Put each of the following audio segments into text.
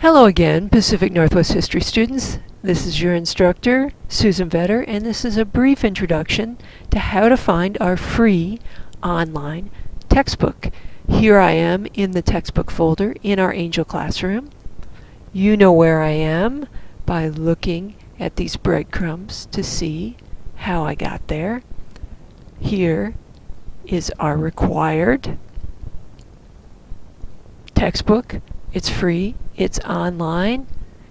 Hello again, Pacific Northwest History students. This is your instructor, Susan Vetter, and this is a brief introduction to how to find our free online textbook. Here I am in the textbook folder in our Angel Classroom. You know where I am by looking at these breadcrumbs to see how I got there. Here is our required textbook. It's free, it's online,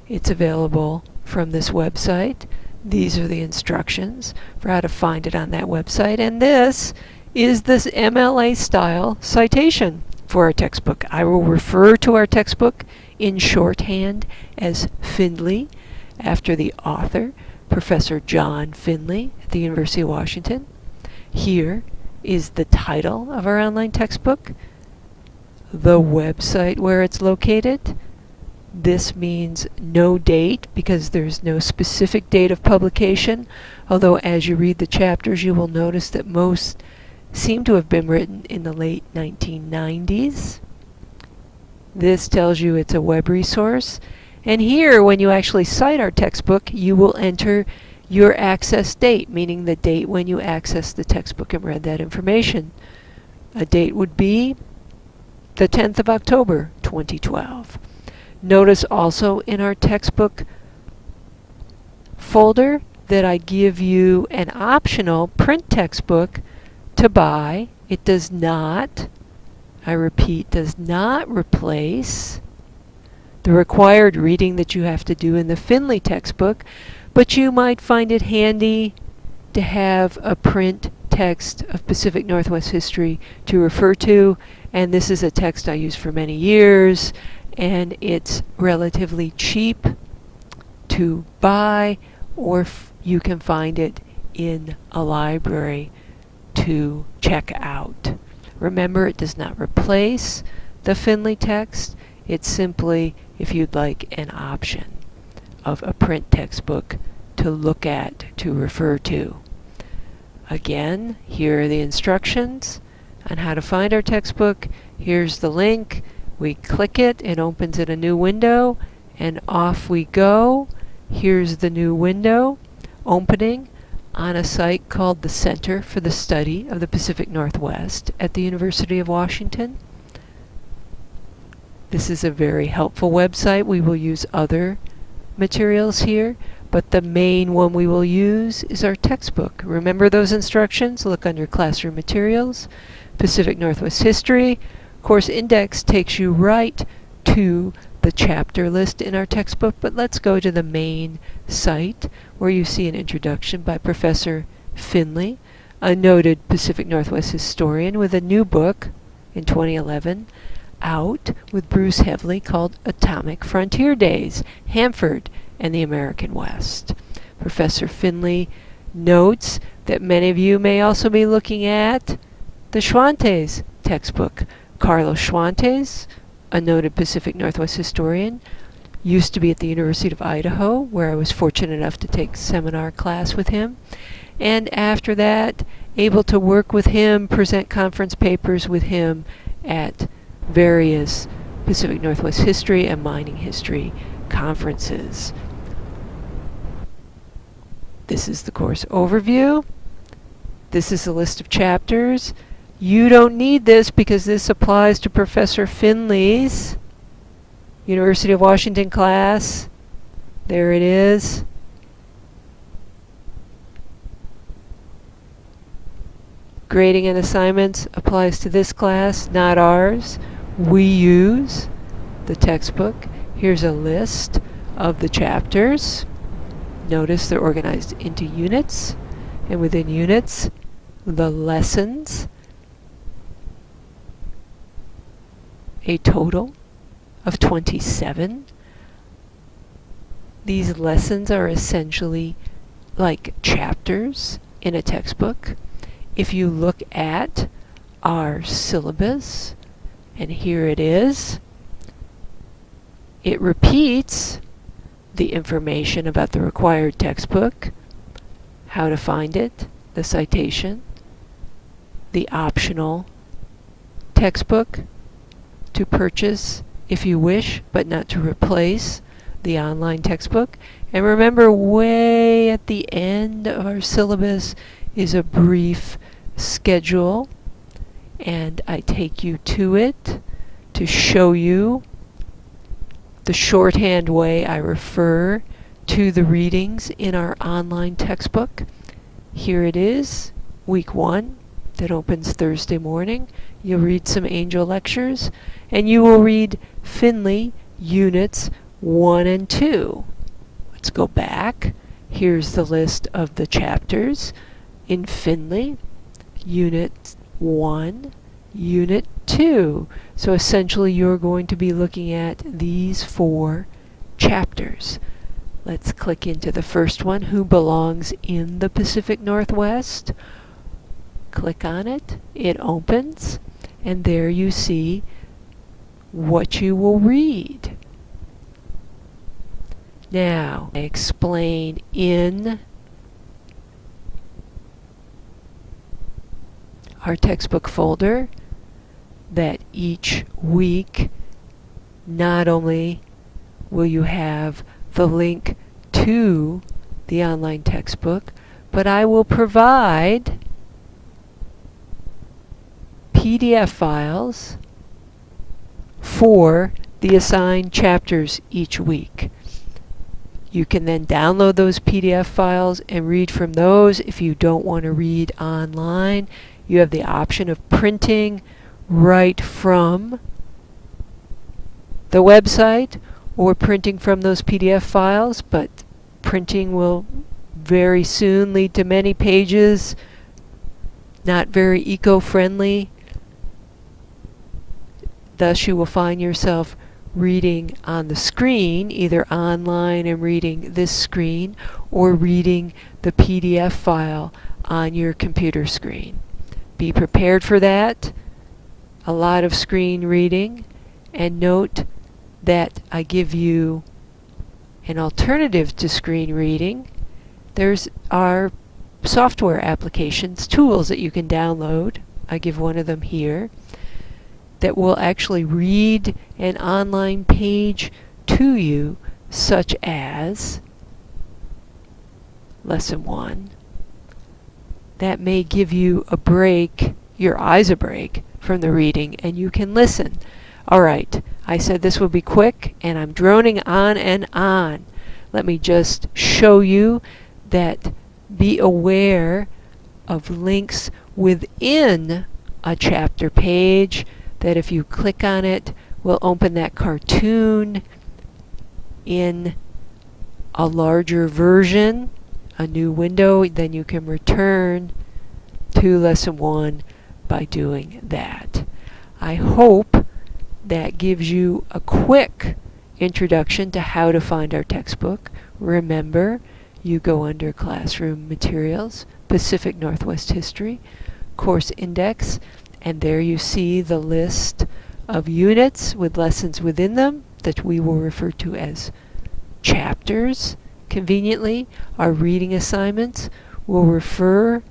it's available from this website. These are the instructions for how to find it on that website. And this is this MLA style citation for our textbook. I will refer to our textbook in shorthand as Findlay after the author, Professor John Findlay at the University of Washington. Here is the title of our online textbook, the website where it's located. This means no date because there's no specific date of publication, although as you read the chapters you will notice that most seem to have been written in the late 1990s. This tells you it's a web resource. And here, when you actually cite our textbook, you will enter your access date, meaning the date when you accessed the textbook and read that information. A date would be the 10th of October, 2012. Notice also in our textbook folder that I give you an optional print textbook to buy. It does not, I repeat, does not replace the required reading that you have to do in the Findlay textbook, but you might find it handy to have a print text of Pacific Northwest history to refer to, and this is a text I used for many years, and it's relatively cheap to buy, or you can find it in a library to check out. Remember, it does not replace the Findlay text. It's simply if you'd like an option of a print textbook to look at, to refer to. Again, here are the instructions on how to find our textbook. Here's the link. We click it, it opens in a new window, and off we go. Here's the new window opening on a site called the Center for the Study of the Pacific Northwest at the University of Washington. This is a very helpful website. We will use other materials here, but the main one we will use is our textbook. Remember those instructions? Look under Classroom Materials, Pacific Northwest History. Course Index takes you right to the chapter list in our textbook, but let's go to the main site where you see an introduction by Professor Findlay, a noted Pacific Northwest historian with a new book in 2011 out with Bruce Hevly called Atomic Frontier Days, Hanford and the American West. Professor Findlay notes that many of you may also be looking at the Schwantes textbook. Carlos Schwantes, a noted Pacific Northwest historian, used to be at the University of Idaho, where I was fortunate enough to take seminar class with him. And after that, able to work with him, present conference papers with him at various Pacific Northwest history and mining history conferences. This is the course overview. This is a list of chapters. You don't need this because this applies to Professor Findlay's University of Washington class. There it is. Grading and assignments applies to this class, not ours we use the textbook. Here's a list of the chapters. Notice they're organized into units, and within units, the lessons, a total of 27. These lessons are essentially like chapters in a textbook. If you look at our syllabus, and here it is. It repeats the information about the required textbook, how to find it, the citation, the optional textbook to purchase if you wish, but not to replace the online textbook. And remember, way at the end of our syllabus is a brief schedule, and I take you to it to show you the shorthand way I refer to the readings in our online textbook. Here it is, week one, that opens Thursday morning. You'll read some angel lectures, and you will read Findlay units 1 and 2. Let's go back. Here's the list of the chapters in Findlay, Unit 1, Unit 2. So essentially you're going to be looking at these four chapters. Let's click into the first one, Who Belongs in the Pacific Northwest? Click on it, it opens, and there you see what you will read. Now, I explain in our textbook folder that each week not only will you have the link to the online textbook, but I will provide PDF files for the assigned chapters each week. You can then download those PDF files and read from those. If you don't want to read online, you have the option of printing right from the website or printing from those PDF files, but printing will very soon lead to many pages, not very eco-friendly. Thus you will find yourself reading on the screen, either online and reading this screen, or reading the PDF file on your computer screen. Be prepared for that. A lot of screen reading. And note that I give you an alternative to screen reading. There's our software applications, tools that you can download. I give one of them here that will actually read an online page to you, such as Lesson 1. That may give you a break, your eyes a break, from the reading, and you can listen. All right, I said this would be quick, and I'm droning on and on. Let me just show you that be aware of links within a chapter page that if you click on it will open that cartoon in a larger version, a new window, then you can return to lesson one by doing that. I hope that gives you a quick introduction to how to find our textbook. Remember, you go under Classroom Materials, Pacific Northwest History, Course Index, and there you see the list of units with lessons within them that we will refer to as chapters. Conveniently, our reading assignments will refer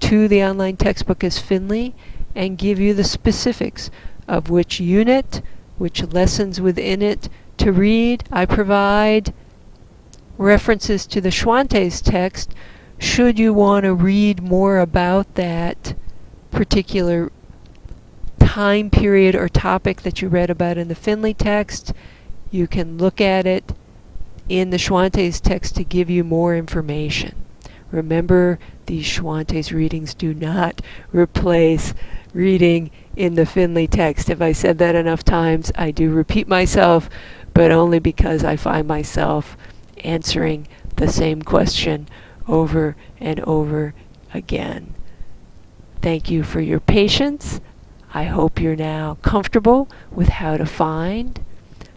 to the online textbook as Findlay and give you the specifics of which unit, which lessons within it to read. I provide references to the Schwantes text should you want to read more about that particular time period or topic that you read about in the Findlay text. You can look at it in the Schwantes text to give you more information. Remember, these Schwantes readings do not replace reading in the Findlay text. If I said that enough times, I do repeat myself, but only because I find myself answering the same question over and over again. Thank you for your patience. I hope you're now comfortable with how to find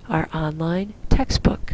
our online textbook.